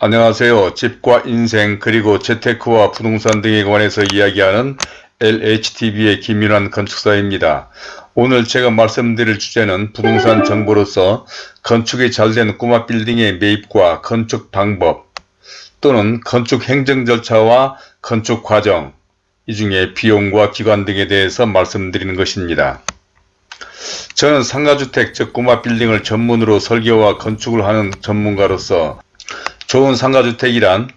안녕하세요. 집과 인생 그리고 재테크와 부동산 등에 관해서 이야기하는 LHTV의 김윤환 건축사입니다. 오늘 제가 말씀드릴 주제는 부동산 정보로서 건축이 잘 된 꼬마 빌딩의 매입과 건축 방법 또는 건축 행정 절차와 건축 과정 이 중에 비용과 기관 등에 대해서 말씀드리는 것입니다. 저는 상가주택 즉 꼬마 빌딩을 전문으로 설계와 건축을 하는 전문가로서 좋은 상가주택이란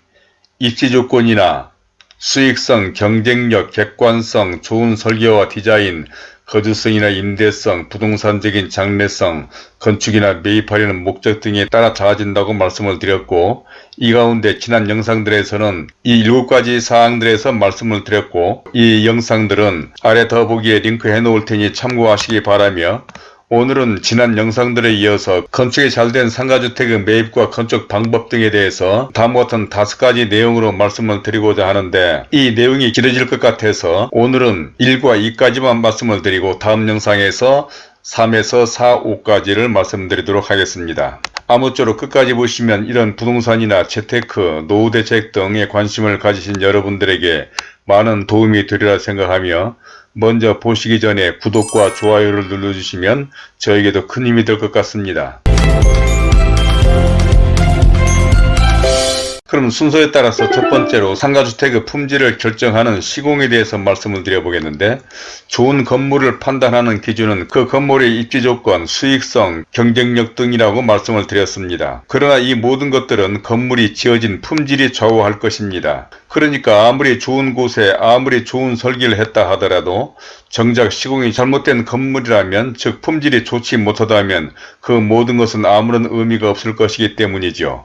입지조건이나 수익성, 경쟁력, 객관성, 좋은 설계와 디자인, 거주성이나 임대성, 부동산적인 장래성, 건축이나 매입하려는 목적 등에 따라 달라진다고 말씀을 드렸고 이 가운데 지난 영상들에서는 이 7가지 사항들에서 말씀을 드렸고 이 영상들은 아래 더보기에 링크해 놓을 테니 참고하시기 바라며 오늘은 지난 영상들에 이어서 건축이 잘 된 상가주택의 매입과 건축 방법 등에 대해서 다음과 같은 다섯 가지 내용으로 말씀을 드리고자 하는데 이 내용이 길어질 것 같아서 오늘은 1과 2까지만 말씀을 드리고 다음 영상에서 3에서 4, 5까지를 말씀드리도록 하겠습니다. 아무쪼록 끝까지 보시면 이런 부동산이나 재테크, 노후대책 등에 관심을 가지신 여러분들에게 많은 도움이 되리라 생각하며 먼저 보시기 전에 구독과 좋아요를 눌러주시면 저에게도 큰 힘이 될 것 같습니다. 그럼 순서에 따라서 첫 번째로 상가주택의 품질을 결정하는 시공에 대해서 말씀을 드려보겠는데 좋은 건물을 판단하는 기준은 그 건물의 입지 조건, 수익성, 경쟁력 등이라고 말씀을 드렸습니다. 그러나 이 모든 것들은 건물이 지어진 품질이 좌우할 것입니다. 그러니까 아무리 좋은 곳에 아무리 좋은 설계를 했다 하더라도 정작 시공이 잘못된 건물이라면 즉 품질이 좋지 못하다면 그 모든 것은 아무런 의미가 없을 것이기 때문이죠.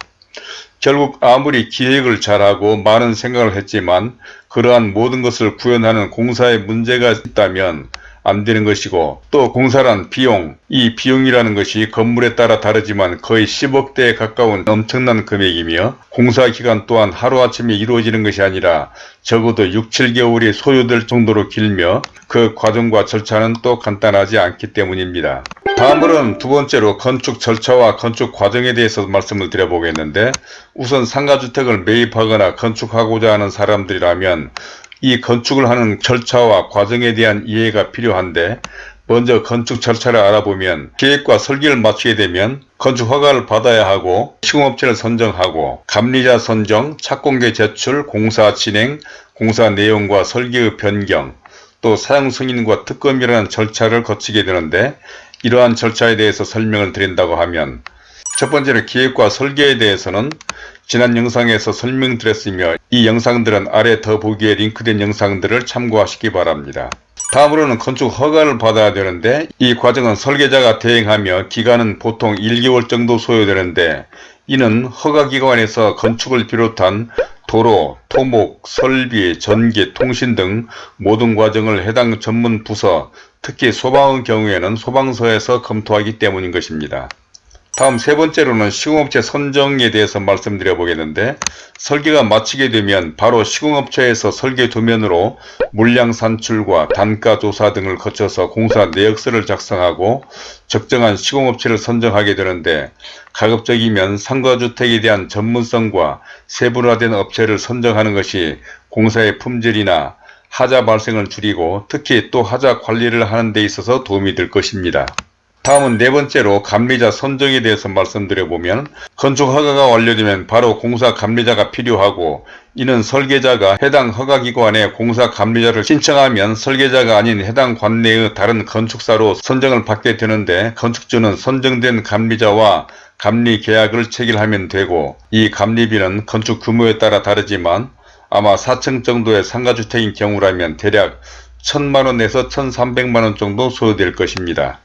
결국 아무리 기획을 잘하고 많은 생각을 했지만 그러한 모든 것을 구현하는 공사에 문제가 있다면 안 되는 것이고 또 공사란 비용, 이 비용이라는 것이 건물에 따라 다르지만 거의 10억대에 가까운 엄청난 금액이며 공사 기간 또한 하루아침에 이루어지는 것이 아니라 적어도 6, 7개월이 소요될 정도로 길며 그 과정과 절차는 또 간단하지 않기 때문입니다. 다음으로는 두 번째로 건축 절차와 건축 과정에 대해서 말씀을 드려보겠는데 우선 상가주택을 매입하거나 건축하고자 하는 사람들이라면 이 건축을 하는 절차와 과정에 대한 이해가 필요한데 먼저 건축 절차를 알아보면 계획과 설계를 마치게 되면 건축 허가를 받아야 하고 시공업체를 선정하고 감리자 선정, 착공계 제출, 공사 진행, 공사 내용과 설계의 변경, 또 사용 승인과 특검이라는 절차를 거치게 되는데 이러한 절차에 대해서 설명을 드린다고 하면 첫 번째로 기획과 설계에 대해서는 지난 영상에서 설명드렸으며 이 영상들은 아래 더보기에 링크된 영상들을 참고하시기 바랍니다. 다음으로는 건축 허가를 받아야 되는데 이 과정은 설계자가 대행하며 기간은 보통 1개월 정도 소요되는데 이는 허가기관에서 건축을 비롯한 도로, 토목, 설비, 전기, 통신 등 모든 과정을 해당 전문 부서, 특히 소방의 경우에는 소방서에서 검토하기 때문인 것입니다. 다음 세 번째로는 시공업체 선정에 대해서 말씀드려 보겠는데 설계가 마치게 되면 바로 시공업체에서 설계 도면으로 물량 산출과 단가 조사 등을 거쳐서 공사 내역서를 작성하고 적정한 시공업체를 선정하게 되는데 가급적이면 상가주택에 대한 전문성과 세분화된 업체를 선정하는 것이 공사의 품질이나 하자 발생을 줄이고 특히 또 하자 관리를 하는 데 있어서 도움이 될 것입니다. 다음은 네 번째로 감리자 선정에 대해서 말씀드려보면 건축 허가가 완료되면 바로 공사 감리자가 필요하고 이는 설계자가 해당 허가기관에 공사 감리자를 신청하면 설계자가 아닌 해당 관내의 다른 건축사로 선정을 받게 되는데 건축주는 선정된 감리자와 감리 계약을 체결하면 되고 이 감리비는 건축 규모에 따라 다르지만 아마 4층 정도의 상가주택인 경우라면 대략 1000만원에서 1300만원 정도 소요될 것입니다.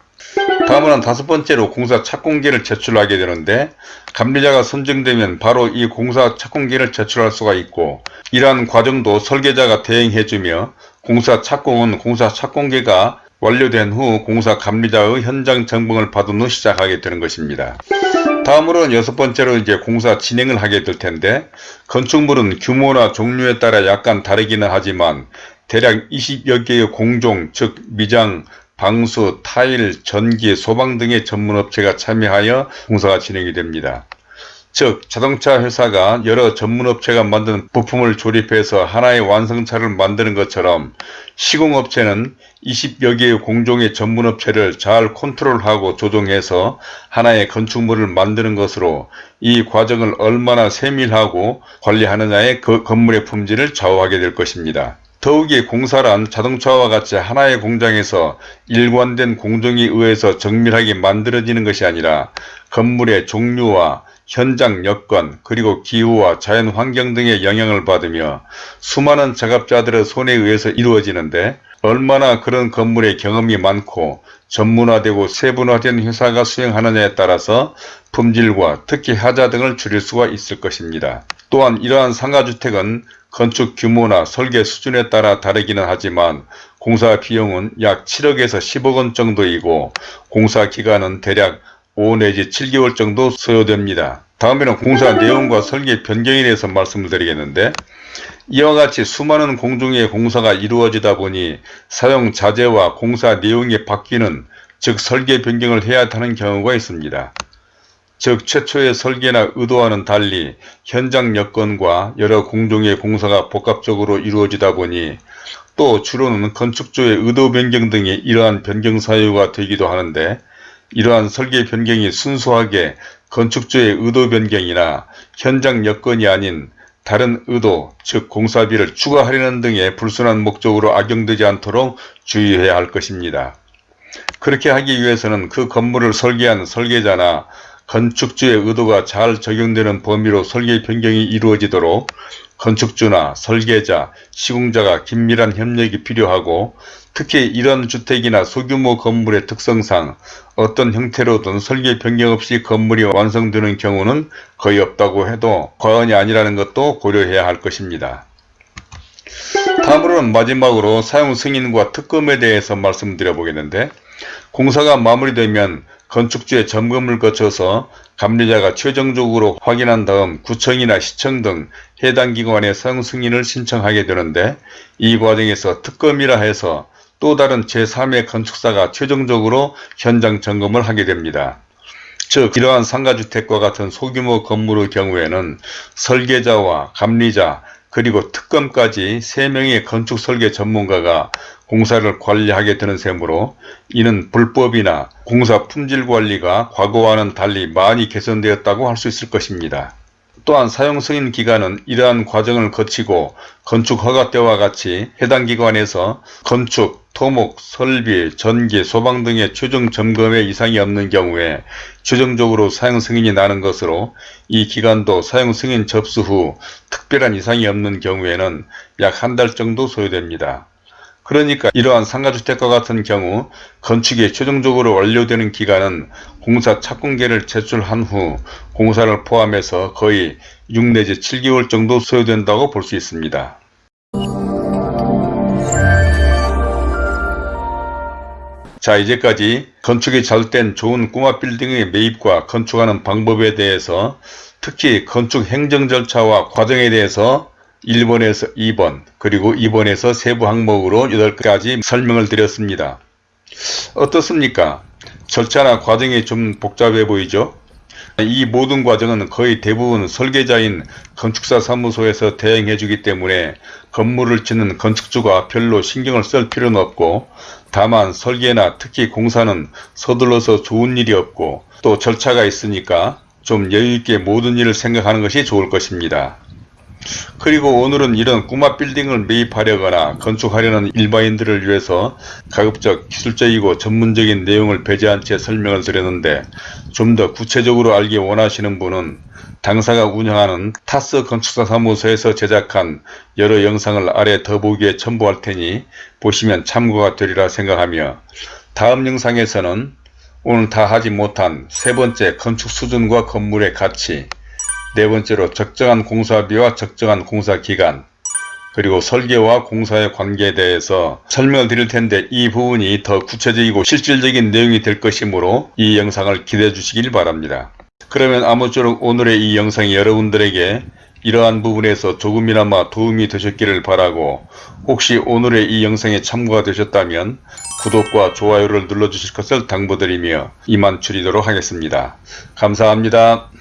다음은 다섯 번째로 공사 착공기를 제출하게 되는데 감리자가 선정되면 바로 이 공사 착공기를 제출할 수가 있고 이러한 과정도 설계자가 대행해주며 공사 착공은 공사 착공기가 완료된 후 공사 감리자의 현장 점검을 받은 후 시작하게 되는 것입니다. 다음으로는 여섯 번째로 이제 공사 진행을 하게 될 텐데 건축물은 규모나 종류에 따라 약간 다르기는 하지만 대략 20여 개의 공종 즉 미장, 방수, 타일, 전기, 소방 등의 전문업체가 참여하여 공사가 진행이 됩니다. 즉 자동차 회사가 여러 전문업체가 만든 부품을 조립해서 하나의 완성차를 만드는 것처럼 시공업체는 20여 개의 공종의 전문업체를 잘 컨트롤하고 조정해서 하나의 건축물을 만드는 것으로 이 과정을 얼마나 세밀하고 관리하느냐에 그 건물의 품질을 좌우하게 될 것입니다. 더욱이 공사란 자동차와 같이 하나의 공장에서 일관된 공정에 의해서 정밀하게 만들어지는 것이 아니라 건물의 종류와 현장 여건 그리고 기후와 자연 환경 등의 영향을 받으며 수많은 작업자들의 손에 의해서 이루어지는데 얼마나 그런 건물의 경험이 많고 전문화되고 세분화된 회사가 수행하느냐에 따라서 품질과 특히 하자 등을 줄일 수가 있을 것입니다. 또한 이러한 상가주택은 건축 규모나 설계 수준에 따라 다르기는 하지만 공사 비용은 약 7억에서 10억 원 정도이고 공사 기간은 대략 5 내지 7개월 정도 소요됩니다. 다음에는 공사 내용과 설계 변경에 대해서 말씀을 드리겠는데 이와 같이 수많은 공종의 공사가 이루어지다 보니 사용 자재와 공사 내용이 바뀌는 즉 설계 변경을 해야 하는 경우가 있습니다. 즉 최초의 설계나 의도와는 달리 현장 여건과 여러 공종의 공사가 복합적으로 이루어지다 보니 또 주로는 건축조의 의도 변경 등이 이러한 변경 사유가 되기도 하는데 이러한 설계 변경이 순수하게 건축주의 의도 변경이나 현장 여건이 아닌 다른 의도 즉 공사비를 추가하려는 등의 불순한 목적으로 악용되지 않도록 주의해야 할 것입니다. 그렇게 하기 위해서는 그 건물을 설계한 설계자나 건축주의 의도가 잘 적용되는 범위로 설계 변경이 이루어지도록 건축주나 설계자, 시공자가 긴밀한 협력이 필요하고 특히 이런 주택이나 소규모 건물의 특성상 어떤 형태로든 설계 변경 없이 건물이 완성되는 경우는 거의 없다고 해도 과언이 아니라는 것도 고려해야 할 것입니다. 다음으로는 마지막으로 사용 승인과 특검에 대해서 말씀드려 보겠는데 공사가 마무리되면 건축주의 점검을 거쳐서 감리자가 최종적으로 확인한 다음 구청이나 시청 등 해당 기관에 사용 승인을 신청하게 되는데 이 과정에서 특검이라 해서 또 다른 제3의 건축사가 최종적으로 현장 점검을 하게 됩니다. 즉 이러한 상가주택과 같은 소규모 건물의 경우에는 설계자와 감리자 그리고 특검까지 3명의 건축설계 전문가가 공사를 관리하게 되는 셈으로 이는 불법이나 공사 품질관리가 과거와는 달리 많이 개선되었다고 할 수 있을 것입니다. 또한 사용승인 기간은 이러한 과정을 거치고 건축허가 때와 같이 해당 기관에서 건축, 토목, 설비, 전기, 소방 등의 최종 점검에 이상이 없는 경우에 최종적으로 사용승인이 나는 것으로 이 기간도 사용승인 접수 후 특별한 이상이 없는 경우에는 약 한 달 정도 소요됩니다. 그러니까 이러한 상가주택과 같은 경우 건축이 최종적으로 완료되는 기간은 공사 착공계를 제출한 후 공사를 포함해서 거의 6 내지 7개월 정도 소요된다고 볼 수 있습니다. 자 이제까지 건축이 잘 된 좋은 꼬마 빌딩의 매입과 건축하는 방법에 대해서 특히 건축 행정 절차와 과정에 대해서 1번에서 2번 그리고 2번에서 세부 항목으로 8가지 설명을 드렸습니다. 어떻습니까? 절차나 과정이 좀 복잡해 보이죠? 이 모든 과정은 거의 대부분 설계자인 건축사 사무소에서 대행해 주기 때문에 건물을 짓는 건축주가 별로 신경을 쓸 필요는 없고 다만 설계나 특히 공사는 서둘러서 좋은 일이 없고 또 절차가 있으니까 좀 여유있게 모든 일을 생각하는 것이 좋을 것입니다. 그리고 오늘은 이런 꼬마 빌딩을 매입하려거나 건축하려는 일반인들을 위해서 가급적 기술적이고 전문적인 내용을 배제한 채 설명을 드렸는데 좀 더 구체적으로 알기 원하시는 분은 당사가 운영하는 타스 건축사 사무소에서 제작한 여러 영상을 아래 더보기에 첨부할 테니 보시면 참고가 되리라 생각하며 다음 영상에서는 오늘 다 하지 못한 세 번째 건축 수준과 건물의 가치 네 번째로 적정한 공사비와 적정한 공사기간 그리고 설계와 공사의 관계에 대해서 설명을 드릴 텐데 이 부분이 더 구체적이고 실질적인 내용이 될 것이므로 이 영상을 기대해 주시길 바랍니다. 그러면 아무쪼록 오늘의 이 영상이 여러분들에게 이러한 부분에서 조금이나마 도움이 되셨기를 바라고 혹시 오늘의 이 영상에 참고가 되셨다면 구독과 좋아요를 눌러주실 것을 당부드리며 이만 줄이도록 하겠습니다. 감사합니다.